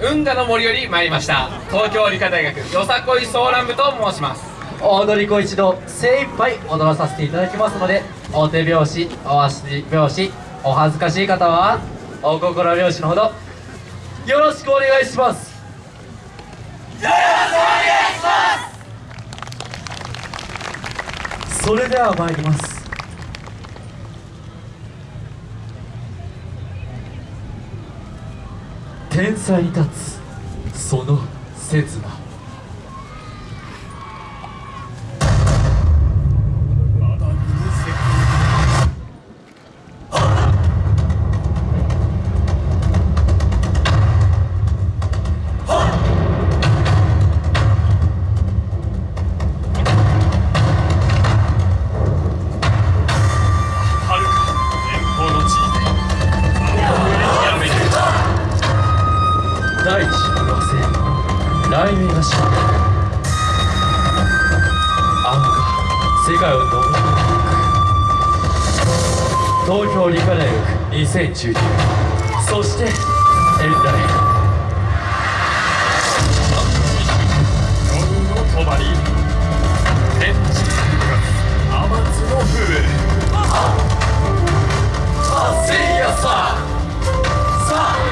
運河の森より参りました。東京理科大学よさこいソーラン部と申します。踊り子一度精一杯踊らさせていただきますのでお手拍子お足拍子お恥ずかしい方はお心拍子のほどよろしくお願いします。よろしくお願いします。それでは参ります。天才に立つその刹那。雷鳴が死んだあのが世界を飲み込んでいく東京理科大学2019そしてエンダイ。夜の帳天地天津の風。せやささあ。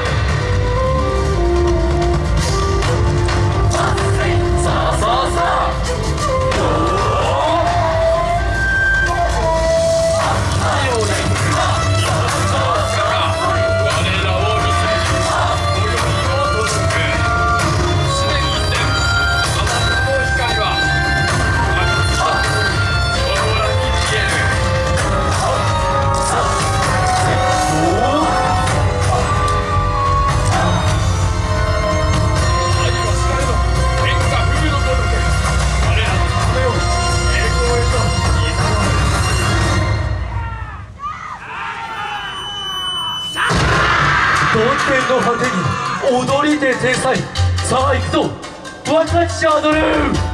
天の果てに踊りで天才さあ行くぞ。分かち踊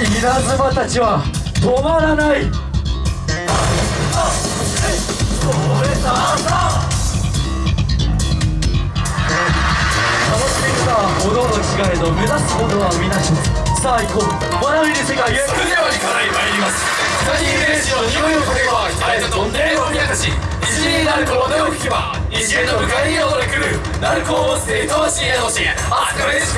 稲妻たちは止まらない楽しみさおのおの違えど目指すものは皆一つさあ行こう笑いで世界へそれでは行かない参りますサニーレージの匂いを嗅げばあえて飛んでを見明かし一時になる子の音を聞けば一へと迎えに踊れ来るなる子を持つて愛おしいへのしあすかめし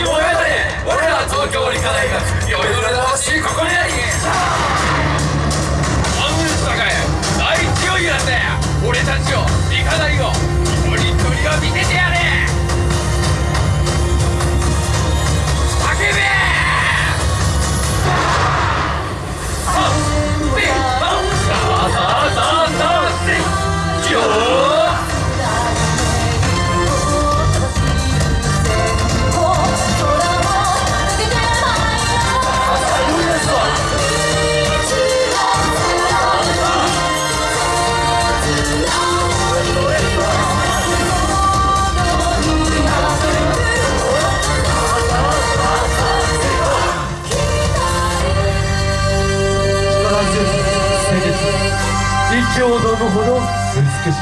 ほど美しく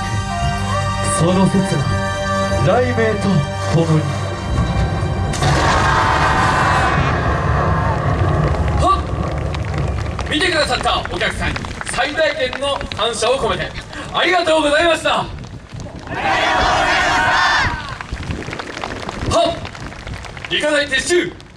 その刹那雷鳴と共に。はっ。見てくださったお客さん。に最大限の感謝を込めて。ありがとうございました。ありがとうございましたはっ理科大撤収。